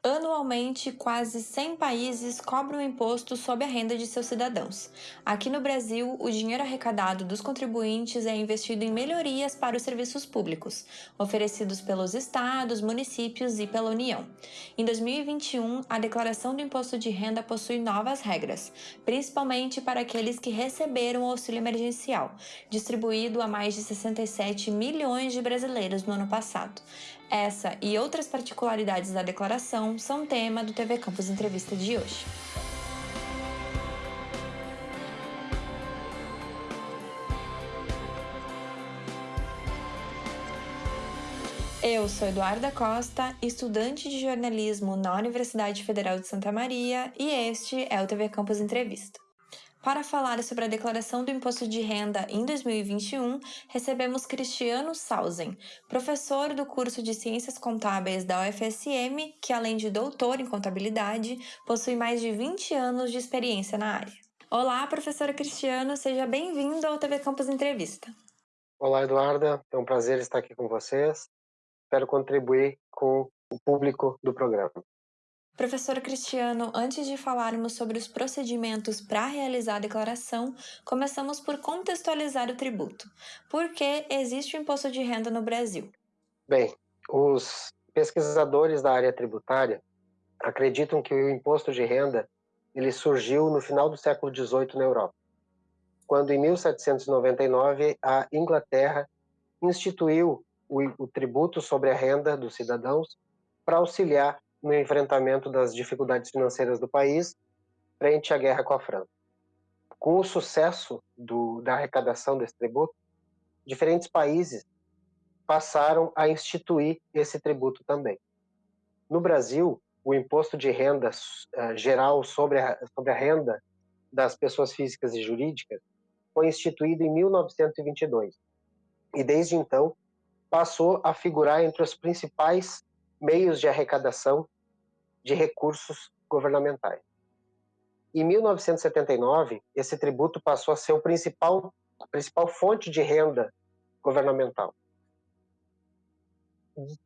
Anualmente, quase 100 países cobram imposto sobre a renda de seus cidadãos. Aqui no Brasil, o dinheiro arrecadado dos contribuintes é investido em melhorias para os serviços públicos, oferecidos pelos estados, municípios e pela União. Em 2021, a declaração do imposto de renda possui novas regras, principalmente para aqueles que receberam o auxílio emergencial, distribuído a mais de 67 milhões de brasileiros no ano passado. Essa e outras particularidades da declaração são tema do TV Campus Entrevista de hoje. Eu sou Eduarda Costa, estudante de jornalismo na Universidade Federal de Santa Maria, e este é o TV Campus Entrevista. Para falar sobre a declaração do imposto de renda em 2021, recebemos Cristiano Sausen, professor do curso de Ciências Contábeis da UFSM, que além de doutor em contabilidade, possui mais de 20 anos de experiência na área. Olá, professor Cristiano, seja bem-vindo ao TV Campus Entrevista. Olá, Eduarda, é um prazer estar aqui com vocês. Espero contribuir com o público do programa. Professor Cristiano, antes de falarmos sobre os procedimentos para realizar a declaração, começamos por contextualizar o tributo. Por que existe o imposto de renda no Brasil? Bem, os pesquisadores da área tributária acreditam que o imposto de renda ele surgiu no final do século XVIII na Europa, quando em 1799 a Inglaterra instituiu o, o tributo sobre a renda dos cidadãos para auxiliar no enfrentamento das dificuldades financeiras do país frente à guerra com a França. Com o sucesso do, da arrecadação desse tributo, diferentes países passaram a instituir esse tributo também. No Brasil, o imposto de renda uh, geral sobre a, sobre a renda das pessoas físicas e jurídicas foi instituído em 1922 e desde então passou a figurar entre os principais meios de arrecadação de recursos governamentais. Em 1979, esse tributo passou a ser o principal, a principal fonte de renda governamental.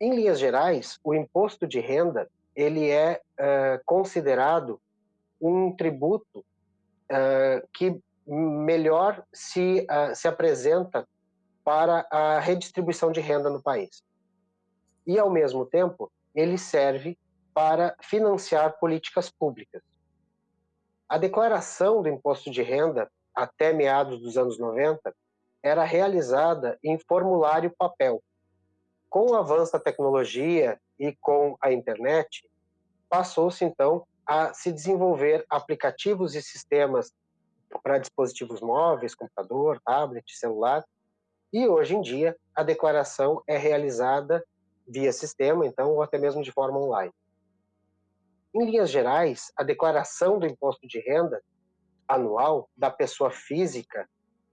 Em linhas gerais, o imposto de renda ele é uh, considerado um tributo uh, que melhor se, uh, se apresenta para a redistribuição de renda no país e, ao mesmo tempo, ele serve para financiar políticas públicas. A declaração do imposto de renda, até meados dos anos 90, era realizada em formulário papel. Com o avanço da tecnologia e com a internet, passou-se então a se desenvolver aplicativos e sistemas para dispositivos móveis, computador, tablet, celular, e hoje em dia a declaração é realizada via sistema, então, ou até mesmo de forma online. Em linhas gerais, a declaração do imposto de renda anual da pessoa física,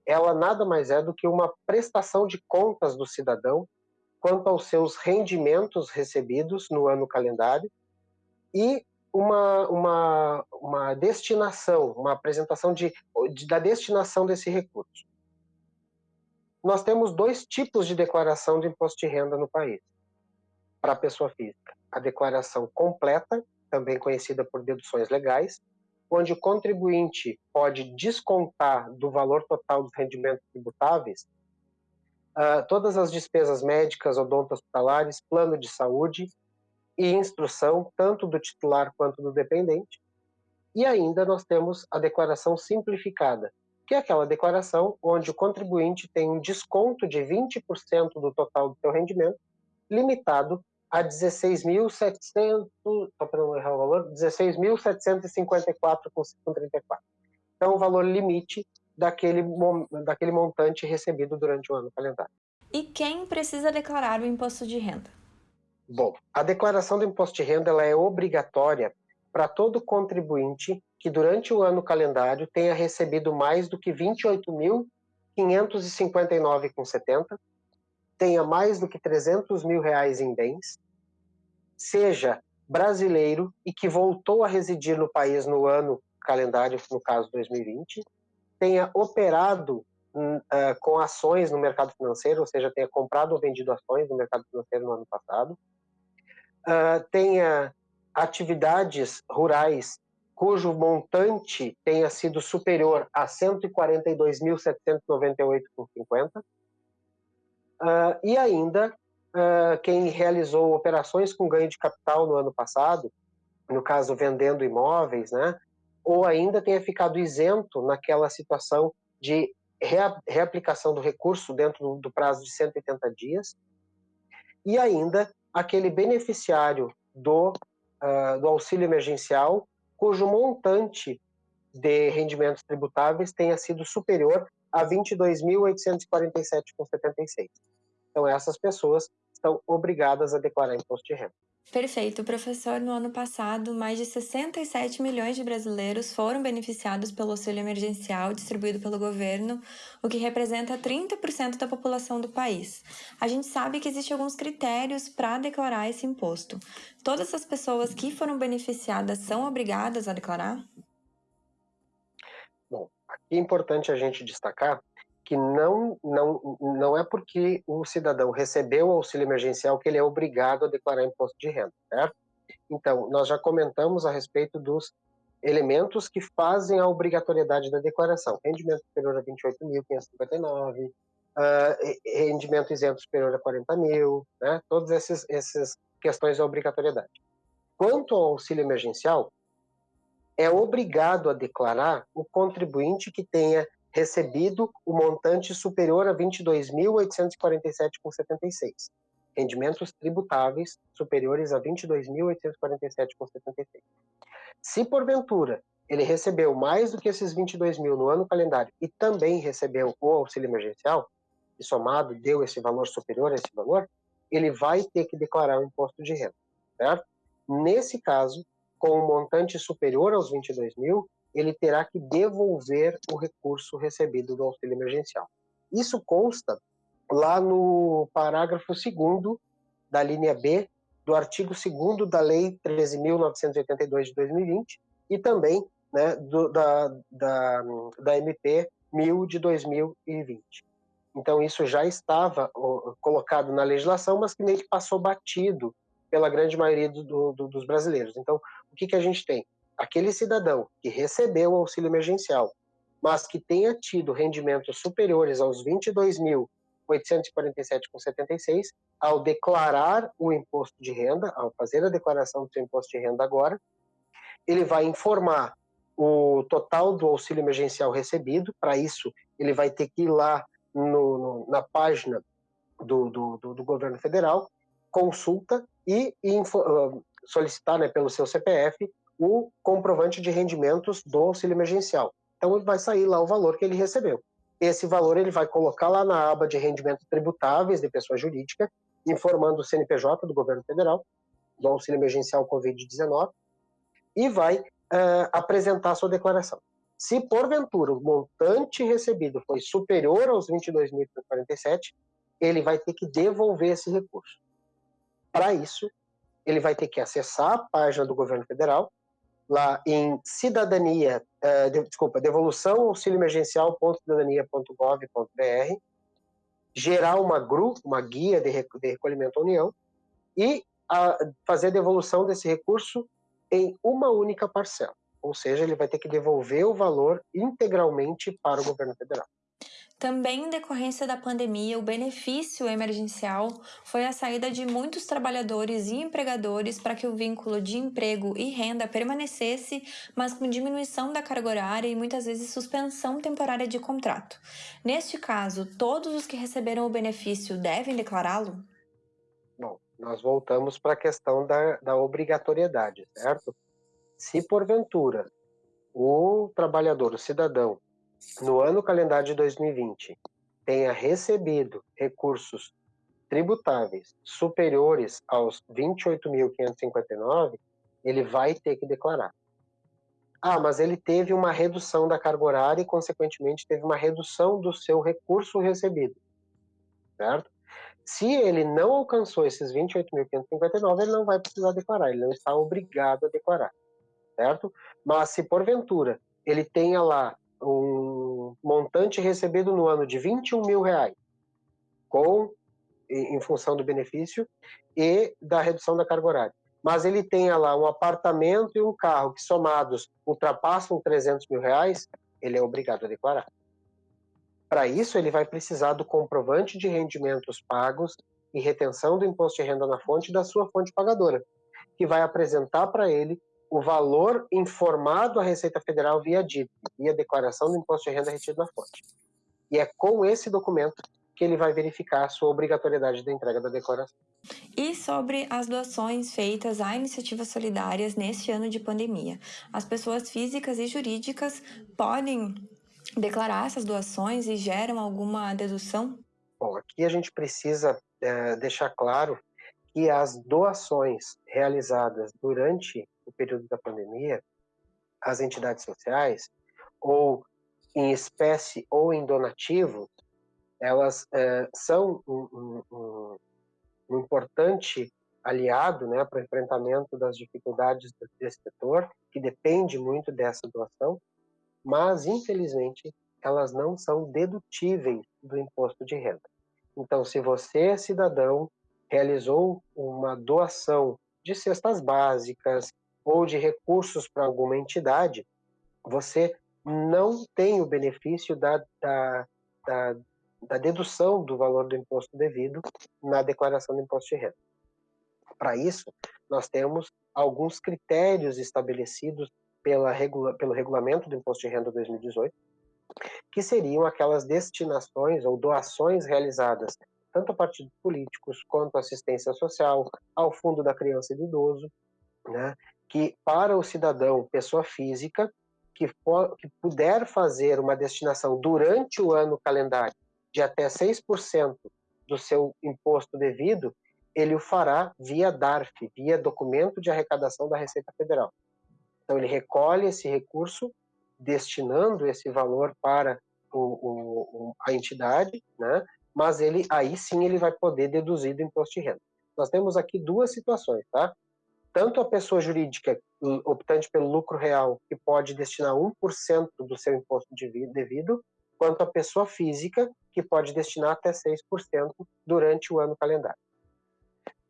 ela nada mais é do que uma prestação de contas do cidadão quanto aos seus rendimentos recebidos no ano calendário e uma, uma, uma destinação, uma apresentação de, de, da destinação desse recurso. Nós temos dois tipos de declaração de imposto de renda no país para a pessoa física. A declaração completa, também conhecida por deduções legais, onde o contribuinte pode descontar do valor total dos rendimentos tributáveis uh, todas as despesas médicas, odonto-hospitalares, plano de saúde e instrução, tanto do titular quanto do dependente. E ainda nós temos a declaração simplificada, que é aquela declaração onde o contribuinte tem um desconto de 20% do total do seu rendimento, limitado a 16.700, só para não errar o valor, 16.754,34. Então, o valor limite daquele, daquele montante recebido durante o ano calendário. E quem precisa declarar o imposto de renda? Bom, a declaração do imposto de renda ela é obrigatória para todo contribuinte que durante o ano calendário tenha recebido mais do que 28.559,70 tenha mais do que 300 mil reais em bens, seja brasileiro e que voltou a residir no país no ano calendário, no caso 2020, tenha operado uh, com ações no mercado financeiro, ou seja, tenha comprado ou vendido ações no mercado financeiro no ano passado, uh, tenha atividades rurais cujo montante tenha sido superior a 142.798,50. Uh, e ainda uh, quem realizou operações com ganho de capital no ano passado, no caso vendendo imóveis, né, ou ainda tenha ficado isento naquela situação de reaplicação do recurso dentro do prazo de 180 dias, e ainda aquele beneficiário do, uh, do auxílio emergencial cujo montante de rendimentos tributáveis tenha sido superior a 22.847,76. Então, essas pessoas estão obrigadas a declarar imposto de renda. Perfeito, professor. No ano passado, mais de 67 milhões de brasileiros foram beneficiados pelo auxílio emergencial distribuído pelo governo, o que representa 30% da população do país. A gente sabe que existem alguns critérios para declarar esse imposto. Todas essas pessoas que foram beneficiadas são obrigadas a declarar? Bom, aqui é importante a gente destacar que não, não, não é porque o cidadão recebeu o auxílio emergencial que ele é obrigado a declarar imposto de renda, certo? Então, nós já comentamos a respeito dos elementos que fazem a obrigatoriedade da declaração. Rendimento superior a 28.559, uh, rendimento isento superior a 40 mil, né? Todas essas, essas questões de obrigatoriedade. Quanto ao auxílio emergencial, é obrigado a declarar o contribuinte que tenha recebido o montante superior a 22.847,76. Rendimentos tributáveis superiores a 22.847,76. Se porventura ele recebeu mais do que esses 22 mil no ano calendário e também recebeu o auxílio emergencial, e somado deu esse valor superior a esse valor, ele vai ter que declarar o imposto de renda, certo? Nesse caso, com um montante superior aos 22 mil, ele terá que devolver o recurso recebido do auxílio emergencial. Isso consta lá no parágrafo 2 da linha B do artigo 2 da Lei 13.982 de 2020 e também né, do, da, da, da MP 1000 de 2020. Então, isso já estava colocado na legislação, mas que meio que passou batido pela grande maioria do, do, dos brasileiros. Então, o que, que a gente tem? Aquele cidadão que recebeu o auxílio emergencial, mas que tenha tido rendimentos superiores aos 22.847,76, ao declarar o imposto de renda, ao fazer a declaração do seu imposto de renda agora, ele vai informar o total do auxílio emergencial recebido. Para isso, ele vai ter que ir lá no, no, na página do, do, do, do, governo federal, consulta e info, uh, solicitar né, pelo seu CPF o comprovante de rendimentos do auxílio emergencial. Então vai sair lá o valor que ele recebeu. Esse valor ele vai colocar lá na aba de rendimentos tributáveis de pessoa jurídica, informando o CNPJ do governo federal, do auxílio emergencial Covid-19, e vai uh, apresentar sua declaração. Se porventura o montante recebido foi superior aos 22.047, ele vai ter que devolver esse recurso. Para isso, ele vai ter que acessar a página do governo federal, lá em cidadania, uh, de, desculpa, devolução auxílio emergencial.cidadania.gov.br, gerar uma GRU, uma guia de, recolhimento à União, e a, fazer a devolução desse recurso em uma única parcela. Ou seja, ele vai ter que devolver o valor integralmente para o governo federal. Também em decorrência da pandemia, o benefício emergencial foi a saída de muitos trabalhadores e empregadores para que o vínculo de emprego e renda permanecesse, mas com diminuição da carga horária e muitas vezes suspensão temporária de contrato. Neste caso, todos os que receberam o benefício devem declará-lo? Bom, nós voltamos para a questão da, da obrigatoriedade, certo? Se porventura o trabalhador, o cidadão, no ano calendário de 2020 tenha recebido recursos tributáveis superiores aos 28.559, ele vai ter que declarar. Ah, mas ele teve uma redução da carga horária e, consequentemente, teve uma redução do seu recurso recebido, certo? Se ele não alcançou esses 28.559, ele não vai precisar declarar, ele não está obrigado a declarar, certo? Mas se porventura ele tenha lá um montante recebido no ano de 21 mil reais, com, em função do benefício e da redução da carga horária. mas ele tenha lá um apartamento e um carro que somados ultrapassam 300 mil reais, ele é obrigado a declarar. Para isso, ele vai precisar do comprovante de rendimentos pagos e retenção do imposto de renda na fonte da sua fonte pagadora, que vai apresentar para ele o valor informado à Receita Federal via DIP, via declaração do imposto de renda retido na fonte. E é com esse documento que ele vai verificar a sua obrigatoriedade da entrega da declaração. E sobre as doações feitas a iniciativas solidárias neste ano de pandemia. As pessoas físicas e jurídicas podem declarar essas doações e geram alguma dedução? Bom, aqui a gente precisa é, deixar claro que as doações realizadas durante o período da pandemia, as entidades sociais, ou em espécie ou em donativo, elas é, são um, um, um, importante aliado né, para o enfrentamento das dificuldades desse setor, que depende muito dessa doação, mas, infelizmente, elas não são dedutíveis do imposto de renda. Então, se você, cidadão, realizou uma doação de cestas básicas ou de recursos para alguma entidade, você não tem o benefício da, da, da, da dedução do valor do imposto devido na declaração do imposto de renda. Para isso, nós temos alguns critérios estabelecidos pela regula, pelo regulamento do imposto de renda 2018, que seriam aquelas destinações ou doações realizadas tanto a partidos políticos quanto a assistência social, ao Fundo da Criança e do Idoso, né, que para o cidadão, pessoa física, que, for, que puder fazer uma destinação durante o ano calendário de até 6% do seu imposto devido, ele o fará via DARF, via documento de arrecadação da Receita Federal. Então ele recolhe esse recurso, destinando esse valor para o, o, a entidade, né? mas ele aí sim ele vai poder deduzir do imposto de renda. Nós temos aqui duas situações, tá? Tanto a pessoa jurídica optante pelo lucro real, que pode destinar 1% do seu imposto devido, quanto a pessoa física, que pode destinar até 6% durante o ano calendário.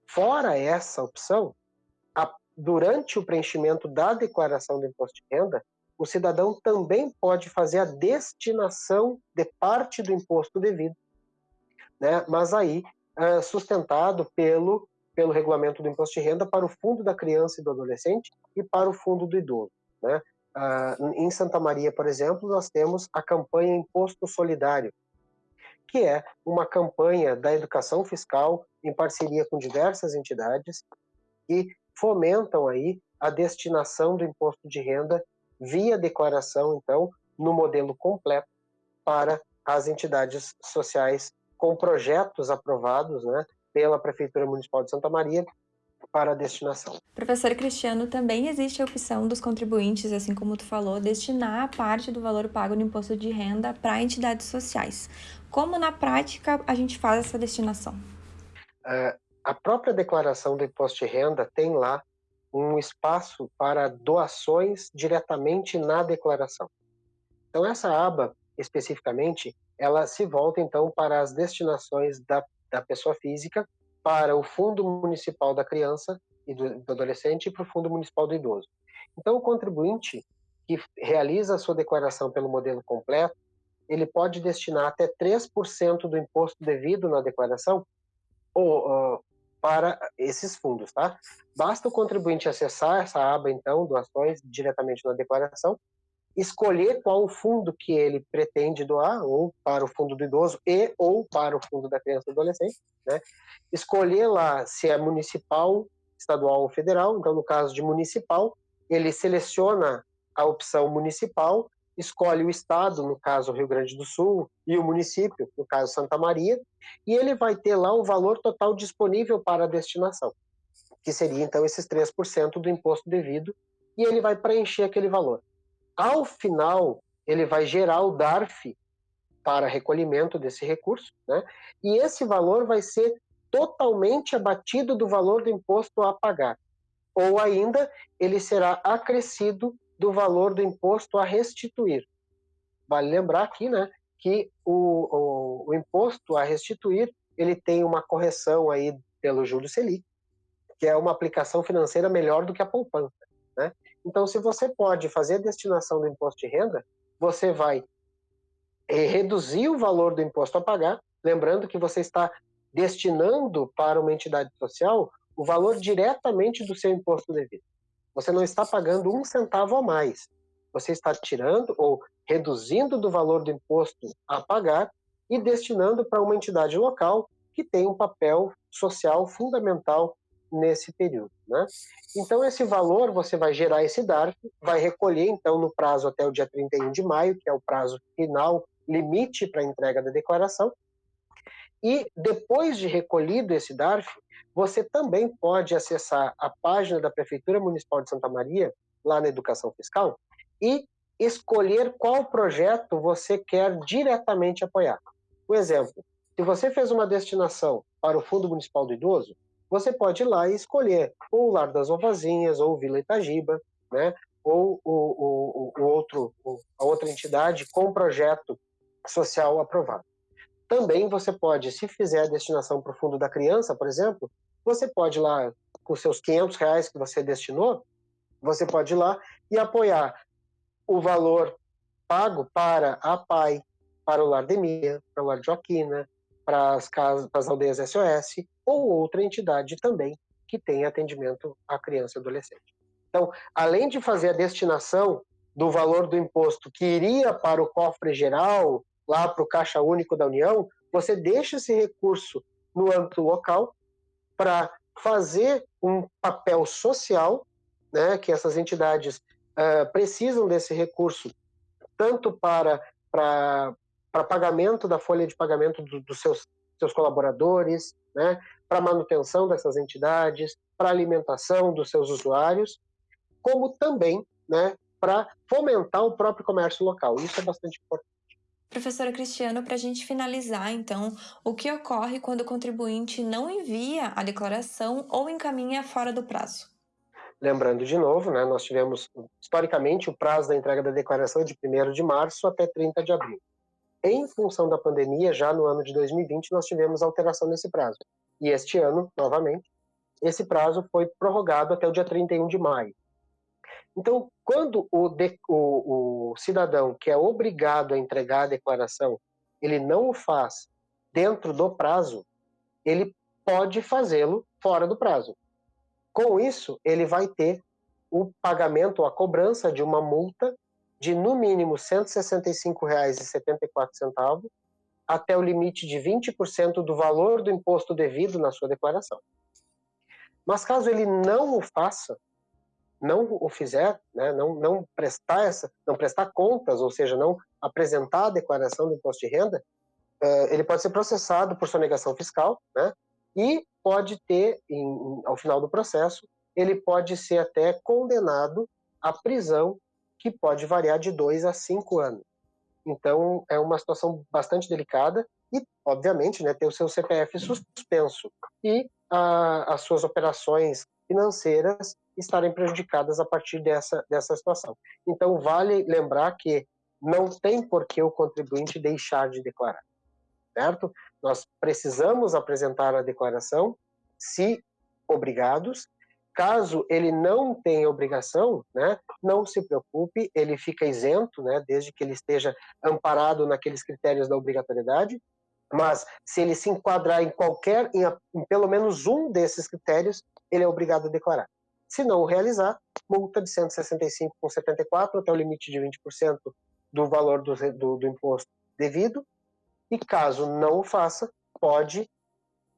Fora essa opção, a, durante o preenchimento da declaração do imposto de renda, o cidadão também pode fazer a destinação de parte do imposto devido, né? mas aí é, sustentado pelo, pelo regulamento do imposto de renda para o fundo da criança e do adolescente e para o fundo do idoso. Né? Uh, em Santa Maria, por exemplo, nós temos a campanha Imposto Solidário, que é uma campanha da educação fiscal em parceria com diversas entidades que fomentam aí a destinação do imposto de renda via declaração, então, no modelo completo para as entidades sociais com projetos aprovados né, pela Prefeitura Municipal de Santa Maria para a destinação. Professor Cristiano, também existe a opção dos contribuintes, assim como tu falou, destinar parte do valor pago no imposto de renda para entidades sociais. Como na prática a gente faz essa destinação? Uh, a própria declaração do imposto de renda tem lá um espaço para doações diretamente na declaração. Então essa aba especificamente, ela se volta então para as destinações da, da pessoa física para o Fundo Municipal da Criança e do, do Adolescente e para o Fundo Municipal do Idoso. Então, o contribuinte que realiza a sua declaração pelo modelo completo, ele pode destinar até 3% do imposto devido na declaração ou, uh, para esses fundos, tá? Basta o contribuinte acessar essa aba, então, doações, diretamente na declaração, escolher qual o fundo que ele pretende doar, ou para o fundo do idoso e ou para o fundo da criança e adolescente, né? Escolher lá se é municipal, estadual ou federal. Então, no caso de municipal, ele seleciona a opção municipal, escolhe o estado, no caso Rio Grande do Sul, e o município, no caso Santa Maria, e ele vai ter lá o valor total disponível para a destinação, que seria então esses 3% do imposto devido, e ele vai preencher aquele valor. Ao final, ele vai gerar o DARF para recolhimento desse recurso, né? e esse valor vai ser totalmente abatido do valor do imposto a pagar. Ou ainda, ele será acrescido do valor do imposto a restituir. Vale lembrar aqui né, que o, o, o imposto a restituir ele tem uma correção aí pelo Júlio Selic, que é uma aplicação financeira melhor do que a poupança. Então, se você pode fazer a destinação do imposto de renda, você vai eh, reduzir o valor do imposto a pagar, lembrando que você está destinando para uma entidade social o valor diretamente do seu imposto devido. Você não está pagando um centavo a mais. Você está tirando ou reduzindo do valor do imposto a pagar e destinando para uma entidade local que tem um papel social fundamental nesse período. Né? Então, esse valor, você vai gerar esse DARF, vai recolher, então, no prazo até o dia 31 de maio, que é o prazo final, limite para entrega da declaração, e depois de recolhido esse DARF, você também pode acessar a página da Prefeitura Municipal de Santa Maria, lá na Educação Fiscal, e escolher qual projeto você quer diretamente apoiar. Por exemplo, se você fez uma destinação para o Fundo Municipal do Idoso, você pode ir lá e escolher ou o Lar das Ovazinhas, ou Vila Itagiba, né? ou o, o, o outro, a outra entidade com projeto social aprovado. Também você pode, se fizer a destinação para o Fundo da Criança, por exemplo, você pode ir lá, com seus 500 reais que você destinou, você pode ir lá e apoiar o valor pago para a PAI, para o Lar Demia, para o Lar Joaquina, para as casas, para as aldeias SOS, ou outra entidade também que tem atendimento à criança e adolescente. Então, além de fazer a destinação do valor do imposto que iria para o cofre geral, lá para o Caixa Único da União, você deixa esse recurso no âmbito local para fazer um papel social, né, que essas entidades uh, precisam desse recurso tanto para, para para pagamento da folha de pagamento do, dos seus, seus colaboradores, né, para manutenção dessas entidades, para alimentação dos seus usuários, como também né, para fomentar o próprio comércio local. Isso é bastante importante. Professora Cristiano, para a gente finalizar, então, o que ocorre quando o contribuinte não envia a declaração ou encaminha fora do prazo? Lembrando de novo, né, nós tivemos, historicamente, o prazo da entrega da declaração de 1 de março até 30 de abril. Em função da pandemia, já no ano de 2020, nós tivemos alteração nesse prazo. E este ano, novamente, esse prazo foi prorrogado até o dia 31 de maio. Então, quando o, de, o, o cidadão que é obrigado a entregar a declaração, ele não o faz dentro do prazo, ele pode fazê-lo fora do prazo. Com isso, ele vai ter o pagamento, a cobrança de uma multa de no mínimo R$ 165,74 até o limite de 20% do valor do imposto devido na sua declaração. Mas caso ele não o faça, não o fizer, né, não, não prestar essa, não prestar contas, ou seja, não apresentar a declaração do imposto de renda, uh, ele pode ser processado por sonegação fiscal, né, e pode ter, em, ao final do processo, ele pode ser até condenado à prisão que pode variar de dois a cinco anos. Então, é uma situação bastante delicada e, obviamente, né, ter o seu CPF suspenso e a, as suas operações financeiras estarem prejudicadas a partir dessa, dessa situação. Então, vale lembrar que não tem por que o contribuinte deixar de declarar, certo? Nós precisamos apresentar a declaração se obrigados Caso ele não tenha obrigação, né, não se preocupe, ele fica isento, né, desde que ele esteja amparado naqueles critérios da obrigatoriedade. Mas se ele se enquadrar em qualquer, em, em pelo menos um desses critérios, ele é obrigado a declarar. Se não o realizar, multa de 165,74 até o limite de 20% do valor do, do, do imposto devido. E caso não o faça, pode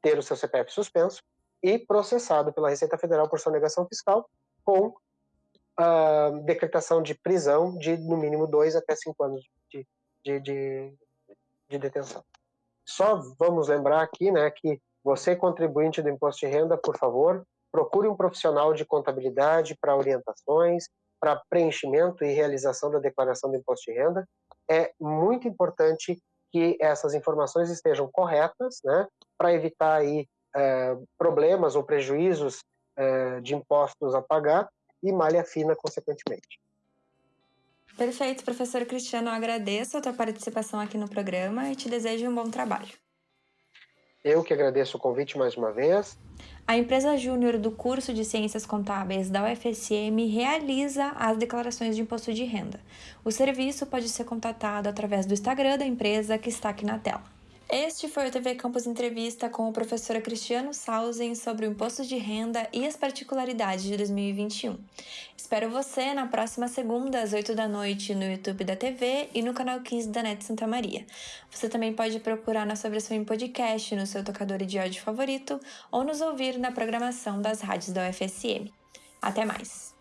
ter o seu CPF suspenso e processado pela Receita Federal por sonegação fiscal com a decretação de prisão de no mínimo dois até cinco anos de, de, de, de detenção. Só vamos lembrar aqui né, que você, contribuinte do imposto de renda, por favor, procure um profissional de contabilidade para orientações, para preenchimento e realização da declaração do imposto de renda. É muito importante que essas informações estejam corretas, né, para evitar aí é, problemas ou prejuízos é, de impostos a pagar e malha fina, consequentemente. Perfeito, professor Cristiano. Eu agradeço a tua participação aqui no programa e te desejo um bom trabalho. Eu que agradeço o convite mais uma vez. A empresa júnior do curso de Ciências Contábeis da UFSM realiza as declarações de imposto de renda. O serviço pode ser contatado através do Instagram da empresa que está aqui na tela. Este foi o TV Campus Entrevista com o professor Cristiano Sausen sobre o imposto de renda e as particularidades de 2021. Espero você na próxima segunda, às 8 da noite, no YouTube da TV e no canal 15 da NET Santa Maria. Você também pode procurar nossa versão em podcast no seu tocador de áudio favorito ou nos ouvir na programação das rádios da UFSM. Até mais!